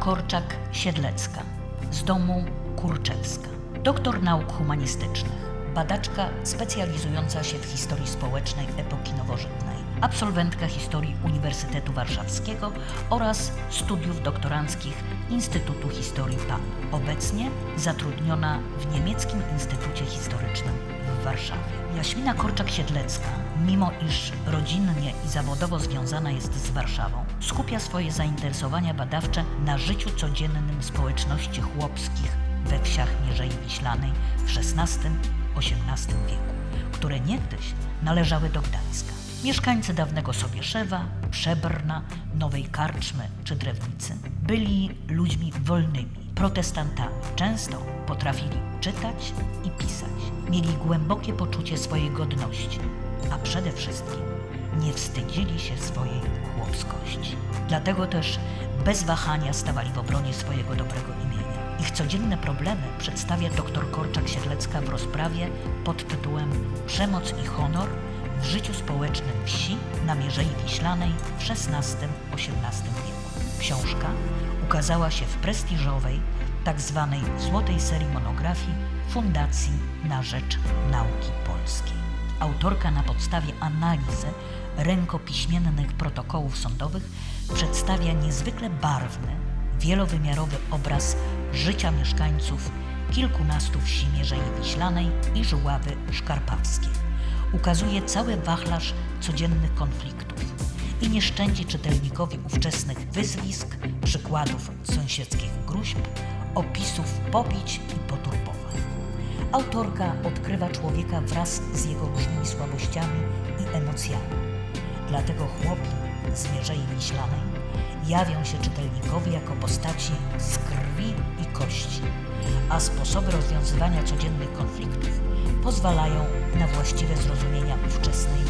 Korczak-Siedlecka z domu Kurczewska. Doktor nauk humanistycznych, badaczka specjalizująca się w historii społecznej epoki nowożytnej, absolwentka historii Uniwersytetu Warszawskiego oraz studiów doktoranckich Instytutu Historii PAN. Obecnie zatrudniona w Niemieckim Instytucie Historycznym w Warszawie. Jaśmina Korczak-Siedlecka, mimo iż rodzinnie i zawodowo związana jest z Warszawą, skupia swoje zainteresowania badawcze na życiu codziennym społeczności chłopskich we wsiach Mierzei Wiślanej w XVI-XVIII wieku, które niegdyś należały do Gdańska. Mieszkańcy dawnego Sobieszewa, Przebrna, Nowej Karczmy czy Drewnicy byli ludźmi wolnymi, protestantami. Często potrafili czytać i pisać. Mieli głębokie poczucie swojej godności, a przede wszystkim nie wstydzili się swojej chłopskości. Dlatego też bez wahania stawali w obronie swojego dobrego imienia. Ich codzienne problemy przedstawia dr Korczak-Siedlecka w rozprawie pod tytułem Przemoc i honor w życiu społecznym wsi na Mierzei Wiślanej w XVI-XVIII wieku. Książka ukazała się w prestiżowej, tak zwanej złotej serii monografii Fundacji na Rzecz Nauki Polskiej. Autorka na podstawie analizy rękopiśmiennych protokołów sądowych przedstawia niezwykle barwny, wielowymiarowy obraz życia mieszkańców kilkunastu wsi Mierzei Wiślanej i Żuławy Szkarpackiej. Ukazuje cały wachlarz codziennych konfliktów i nie szczędzi czytelnikowi ówczesnych wyzwisk, przykładów sąsiedzkich gruźb, opisów pobić i poturbowań. Autorka odkrywa człowieka wraz z jego różnymi słabościami i emocjami. Dlatego chłopi z Mierzei Wiślanej jawią się czytelnikowi jako postaci z krwi i kości, a sposoby rozwiązywania codziennych konfliktów pozwalają na właściwe zrozumienia ówczesnej